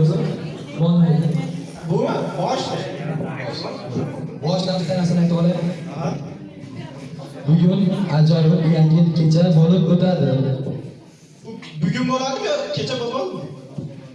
o'zi bo'lmaydi Bumi? Boshli. boshdan bitta narsani aytib olay bugun ajoyib yangi kecha bo'lib o'tadi Bugun bo'ladimi yo kecha bo'lmadimi?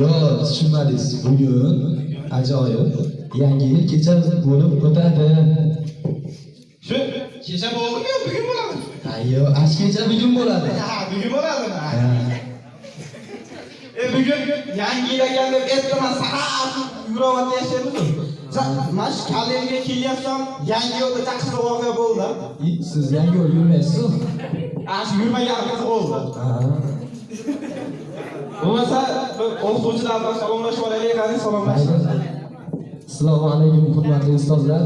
yo'q tushunmadingiz bugun ajoyib yangi yil kecha bo'lib o'tadi Shu kecha bo'ldimi yo bugun bo'ladimi? ash kecha bugun bo'ladi Ha, bugun bo'ladimi? Bugun yangi yil ekan deb ertaman sahat yuravotib yashaymiz. Mana shu kalemga kelyapsam, yangi yo'lda chaqirsa voqea bo'ldi. Siz yangi yo'l yurmaysiz Ana shu yurmaganimiz bo'ldi. Ha. Bo'lmasa o'qituvchilar bilan salomlashib olaylik, qani salomlashib. assalomu alaykum hurmatli ustozlar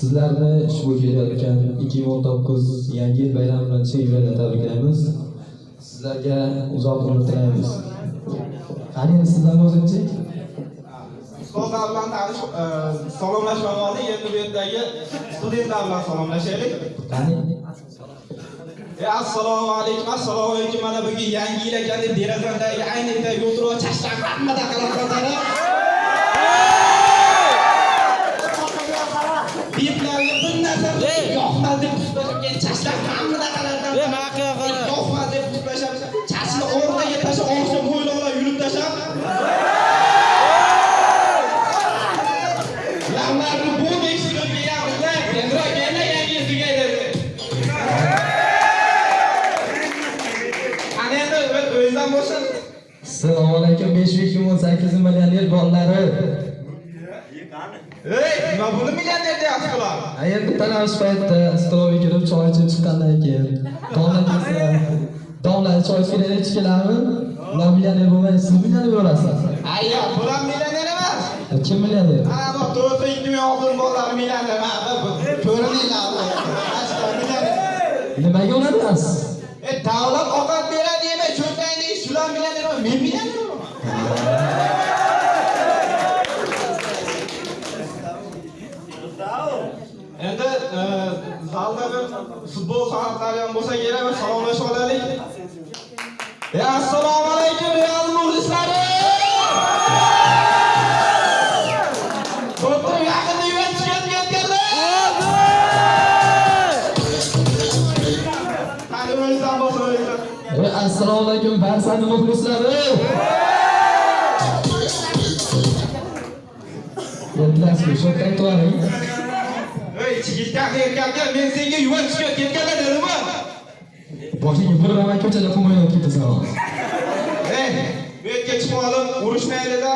sizlarni ushbu kelayotgan 2019 yangi yil bayrami bilan chin yurakdan tabriklaymiz sizlarga uzoq umr tilaymiz qani sizlarni o'zingchi Ustozlar bilan tanishib, e, salomlashib oldik. Endi bu yerdagi studentlar bilan salomlashaylik. qani E, assalomu alaykum, assalomu alaykum. Mana bugun yangi yil ekan deb derazamdagi aynakdagi o'tirib chashlar hammada qarab bir narsa yoqmadi deb chashlar bolalari Ey, nima buni millioner deyapsiz ayer bitta navsh paytda stolga kirib choy ichib chiqqandan keyin domla kelsa domla choy kelaylik ichib keladimi ular millioner bo'lmaydi siz millioner bo'lasiz Ayyo, bular millioner emas. kim millioner Ana bu to'rtta ikki ming oltin bolalar millioner. Ko'rininglar. nimaga unatyapsiz E, davlat ovqat beradi demay, cho'ntagingda shular millioner men millioner bo'laman. Zalda bir futbol fanatlari ham bo'lsa kerak, bir salomlashib olaylik. E, assalomu alaykum Real muxlislari! To'rtta yaqinda Yuventusga ketganlar! Qani o'zingizdan bo'lsa o'zingizdan. Ey, assalomu alaykum barsani muxlislari Yetlasizmi? Shu aytib yuboring. Ey, chigitdan erkakka men senga Yuventusga ketganlar dedimmi? Boshingga bir ramay ko'chada qilmayot ketasan. Ey, bu yerga chiqib olib, urushmaylida.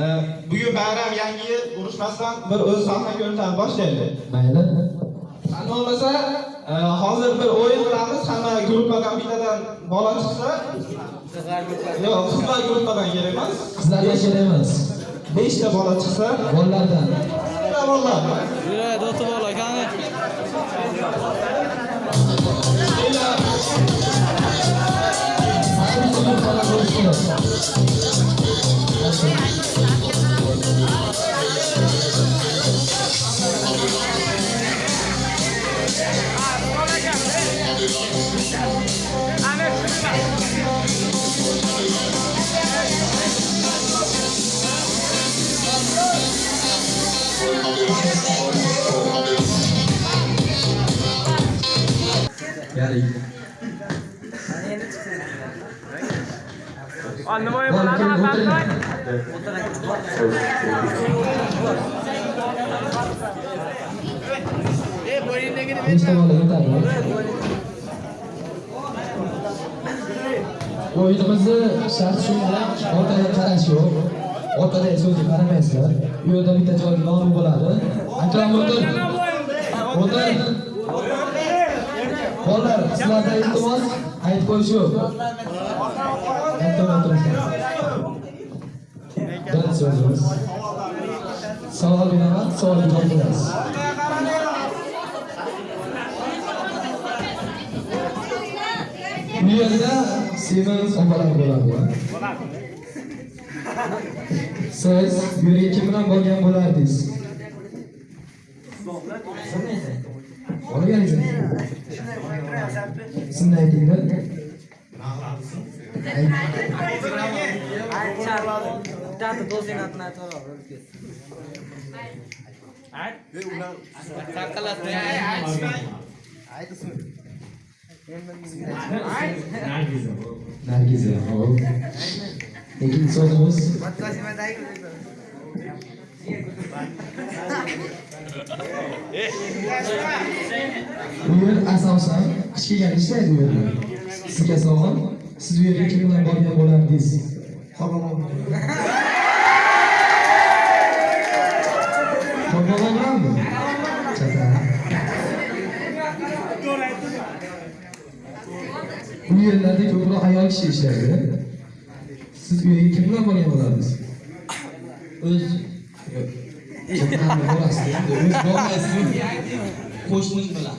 E, bugun bayram yangi yil urushmasdan bir o'z sahna ko'rsatib boshlaylik. Mayli. Qani bo'lmasa, hozir bir o'yin qilamiz. Hamma gruppadan bittadan bola chiqsa, yo'q, qizlar gruppadan kerak emas. Qizlarga kerak emas. 5 ta bola chiqsa, Bolalardan. dat er wel aan gaan. Thank you. Ya'ni Nima bo'ladi. Nechta bola yetadi? O'yinimizni shart shunda orqaga qarash yo'q. Orqadagi so'zga qaramaysizlar. U yerda bitta joyda nomi bo'ladi. Akram o'tir. O'tir. Bolalar, sizlarda iltimos aytib qo'yish yo'q. Aytib. Birinchi so'zimiz. Savol beraman, savolga javob berasiz. Bu yerda semiz opalar bo'ladi. Siz bu kim bilan bo'lgan bo'lardingiz? Oye, Sunda edildi. আচ্ছা দাদা দোষ দিন আপনার তো আর কাকালা তে আজ আজ তো শুন Nergize. Nergize. Peki sorunuz? Bak kaçma dayı. Bu yer asosan kichkina ishlaydi bu yerda. Sizga savol siz bu yerga kim bilan borgan bo'lardingiz. Qorbobo bilanmi bu yerlarda ko'proq ayol kishi ishlaydi. Siz u yerga kim bilan borgan bo'lardingiz. O'z o'z bormaysiz qo'shning bilan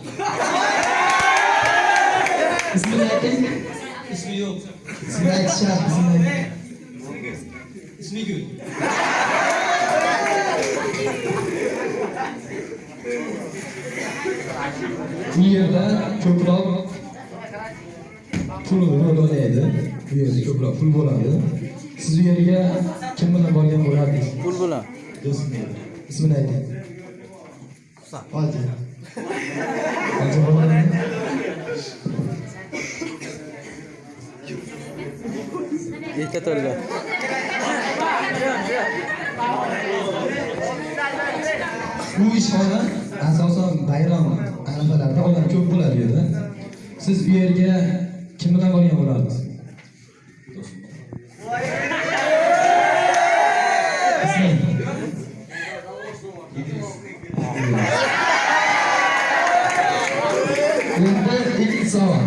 ismini ayting ismi yo'q ismini aytish shart ayting ismi gul bu yerda ko'proq pul rol o'ynaydi bu yerda ko'proq pul bo'ladi siz u yerga kim bilan borgan bo'lardingiz pul bilan ismini ayting hoji hoji bo'ladimi ikki to'rga bu ishxona asosan bayram. Arafalarida odam ko'p bo'ladi bu yerda siz u yerga kim bilan borgan bo'lardingiz Ismi? endi ikki savol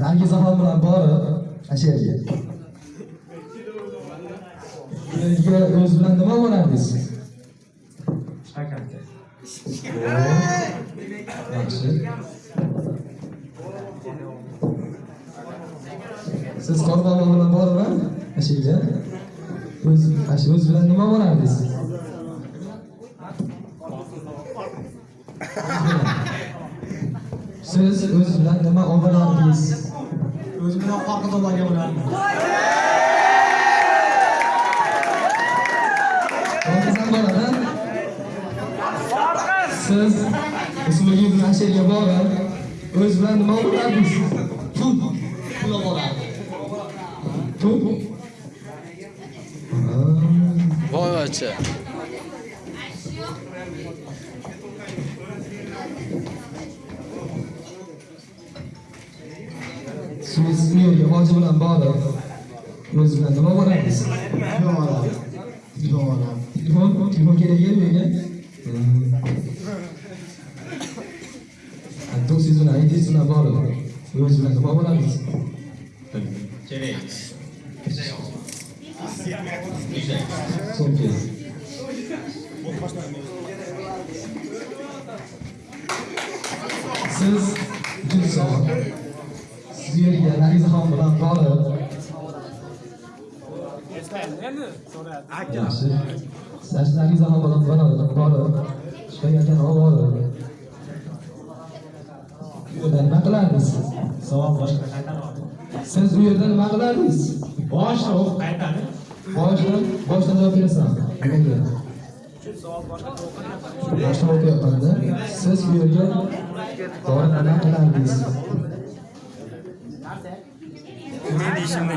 nargizaxon bilan borib ana shu yerga yerga o'zi bilan nima bo'lardingiz yaxshi siz qorbobo bilan o'zi ana shu o'zi bilan nima bo'lardingiz siz o'zi bilan nima olib borardingiz o'zi bilan qoqib olgan bo'lardim. Siz ismiga bilan she'rga borib, o'z bilan nima bo'lardingiz? Bu yerga hoji bilan borib, o'z bilan nima bo'lardingiz? Telefon. Telefon, Siz uchinchi savol. Siz u yerga Narizaxon bilan borib. Yaxshi. Siz Narizaxon bilan borib, chiqayotgan ovoz. Bu yerda nima qilardingiz? savol boshqa Siz u yerda nima qilardingiz? boshqa o'qib qaytadi Boshdan, boshdan javob berasan. Nimaga? Boshdan o'qiyapmanda siz bu yerga borib nima qilardingiz? men deyishimni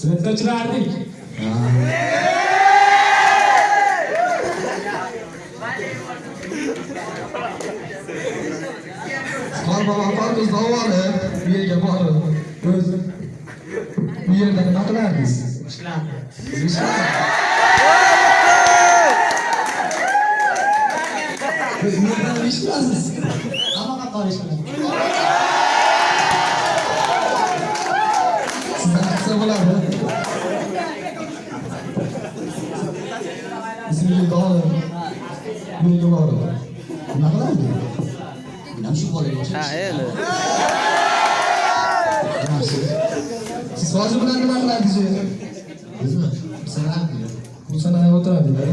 Svetga uchrardik. Qorbobo qorqizni olib, bu yerga borib, o'z bu yerda nima qilardingiz? ishlardi Siz ishlaysiz. Siz bu yerga borib. Nima qiladi? ham shu bolaga ha endi Yaxshi. Siz hozir bilan nima qilardingiz u yerda? bizmi sanardi Bu sanayga o'tiradinglar.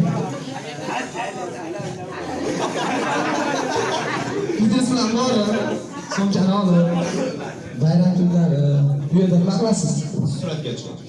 Bittasi bilan borib, so'mkani olib, bayram kunlari bu yerda nima qilasiz Suratga tushamiz.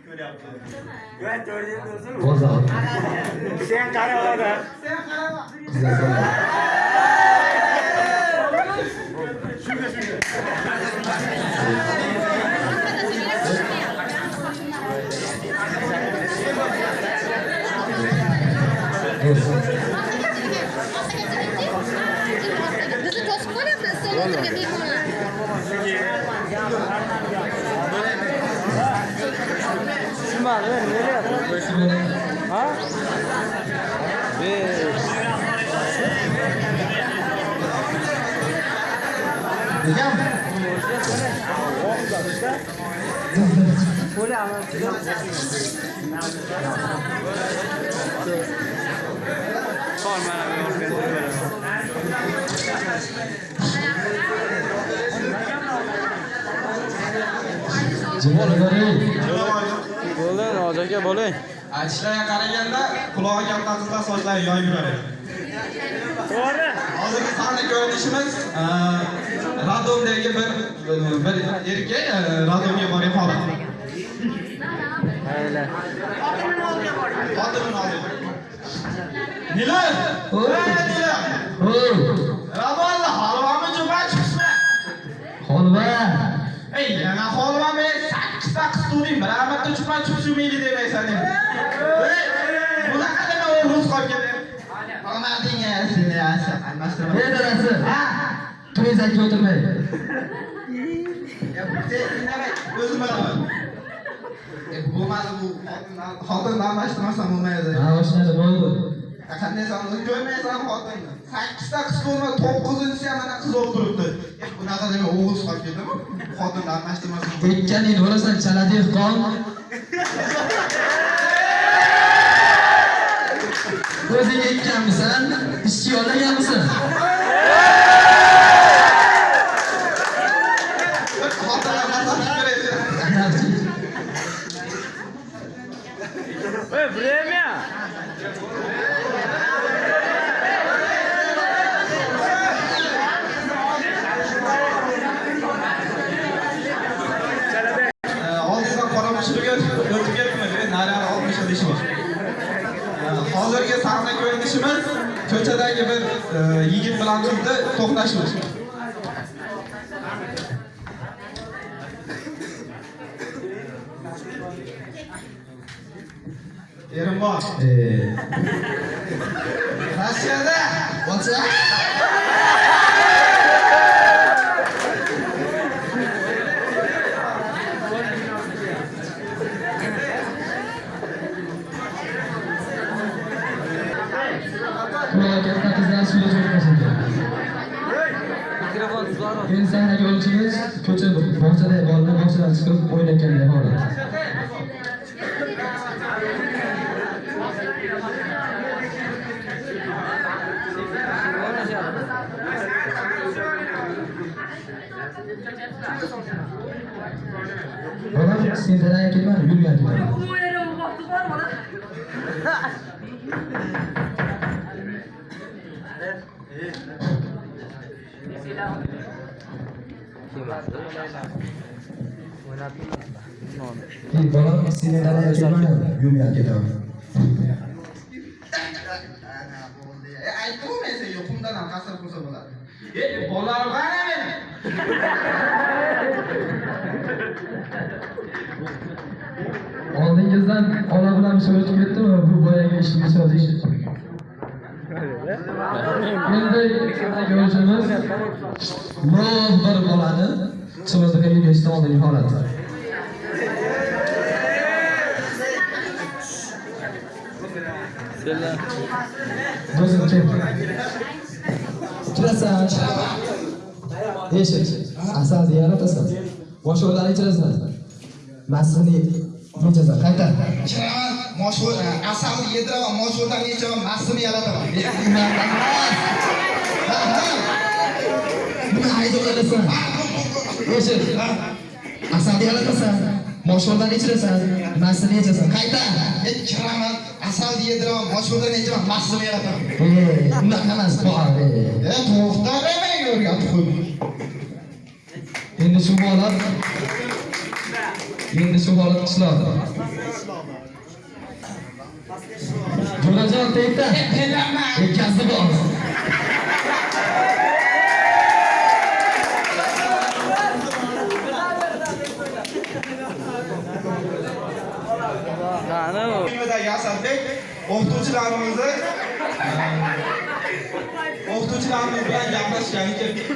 o'ziga ko'p Rangi ham bilan boqing. Okasan ko'p. Bozor. Sen qara Qizlar soni. Bizni qol mana bu bo'ldi noz aka bo'ling Aytishlariga qaraganda qulog'i katta qizlar sochlari yoyib yuradi. To'g'ri. Hozirgi sahna ko'rinishimiz Radomdagi bir bir erkak Radomga borgan holat. Mayli Xotinini oldi. Nila! Oy. Ey Nila! Oy, Radomni holvami juman chiqishmi? holva. Ey, yana holvami 8 ta qiz tug'ding, bir marta juman chiqishi mayli demaysan bunaqa dema u rus ketdi. Qomading seni. Ey dadasi. Turizakka o'tirmay. O'zim bilaman. Xotinni almashtirmasam bo'lmaydi. Ha, oshnada bo'ldi. qanday sonni ko'rmaysan xotinni sakkizta qiz ko'rma to'qqizinchisi ham mana qiz E, bunaqa dema o'g'il qolib ketdimi xotinni almashtirmasin Ekkaning o'rasan chala dehqon. O'zing ekkanmisan? Ishchi yollaganmisan? お願いします。Irma, eh. Gracias, What's up? Ko'cha bog'chada bolalar bog'chadan chiqib o'ynayotganday holat. Bolam sen tanaga kelmadi, yurgan ketaman. Bolam sen tanaga kelmadi, ketadi aytdimu men senga qumdan ham qasr qilsa bo'ladi e bolalarim qani meni Oldingizdan ola bilan bir so'rashib ketdimi? Bu boyagi ishga sodish. Endi ko'rishimiz Muroz bir bolani chig'izga yurishdan oldingi holat. Do'stim kel. Kirasan. Eshit. Asalni yaratasan. Boshqalarni ichirasan. Maslini yechasan. Qayta. Ichiraman, moshg'ul, asalni yediraman, moshg'uldan yechaman, mastini yarataman. Nima haydovlasan? Eshit. Asalni yaratasan. Boshqalarni ichirasan. Maslini ichasan Qayta. Men kiraman, asalni yediraman, moshg'uldan yechaman, mastini yarataman. Unaqa emas, bor. E, o'rgatib. Endi shu holat Endi shu holat qishloqda. Jo'rajon tegda. Yetkazdi bor. yasakladık. O'qituvchilarimizni o'qituvchilarimiz bilan gaplashgani keldik.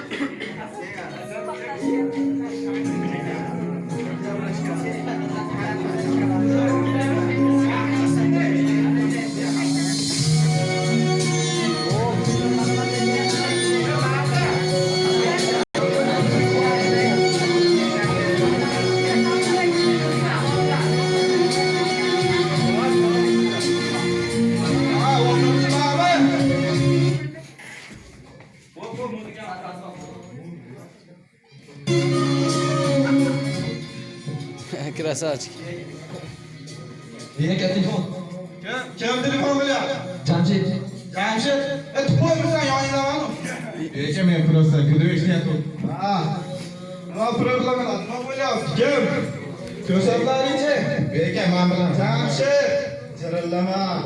Bilan. Jamshid, jirillama.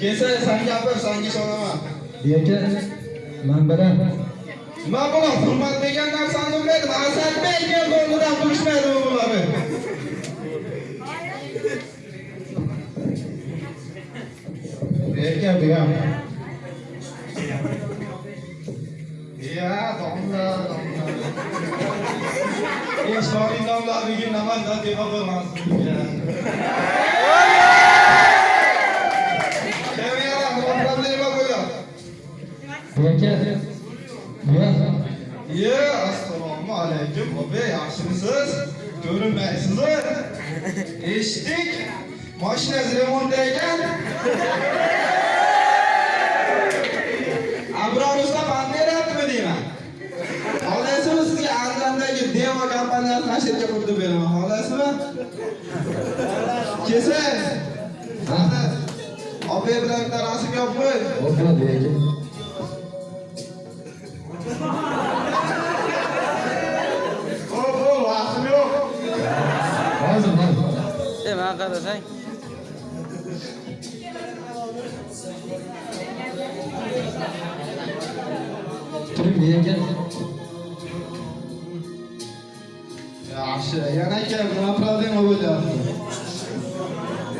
Kelsa sen gapir, senga ishonaman. Aka, men bilan Nima bo'ladi? Hurmat degan narsani bilmaydi. Asadbek kel o'rnidan turishmaydi bu bular. Eka bu ham. Ya, domla, domla. Eshitoring domla, bugun namanda deba bo'lmasin. Kamera, nima problema bo'lyapti? aka. Buyoq. Ye, assalomu alaykum. Obe, yaxshimisiz? Ko'rinmaysiz Eshitdik. Mashinangiz Xohlaysizmi? Kelsangiz. Hadi. Obe bilan bitta rasm yopib qo'y. Bo'ladi aka. Hop, hop, rasm yo'q. Hozir, hozir. E, men qarasang. Turing aka. Yaxshi, yana aka, nima problema bo'lyapti?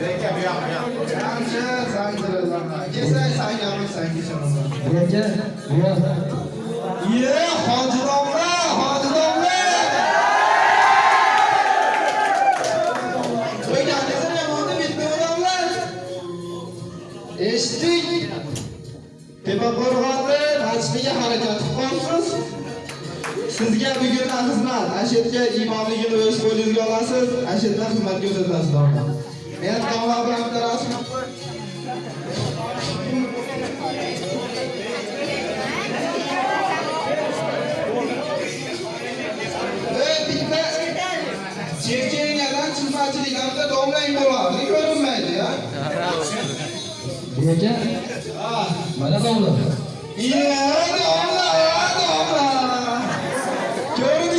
Eka bu yoq, bu yoq. Yaxshi, san dirazaman. Kelsak, san gapir, san keshaman. Aka, buyoq. Ye, hoji domla, hoji domla. Qo'yganingizni bitdi odamlar. Eshitdik. Tepaqo'rg'onni tashqiga harakat qilib qolibsiz. Sizga bugundan xizmat. Ashitga imomligini o'z qo'lingizga olasiz. Ashitdan xizmat ko'rsatasiz domla. Men domla bitta Chirkinadan chizmachiliklarda domlang bo'ladi, ko'rinmaydi ya. Aka, Ah, mana domla. Domla.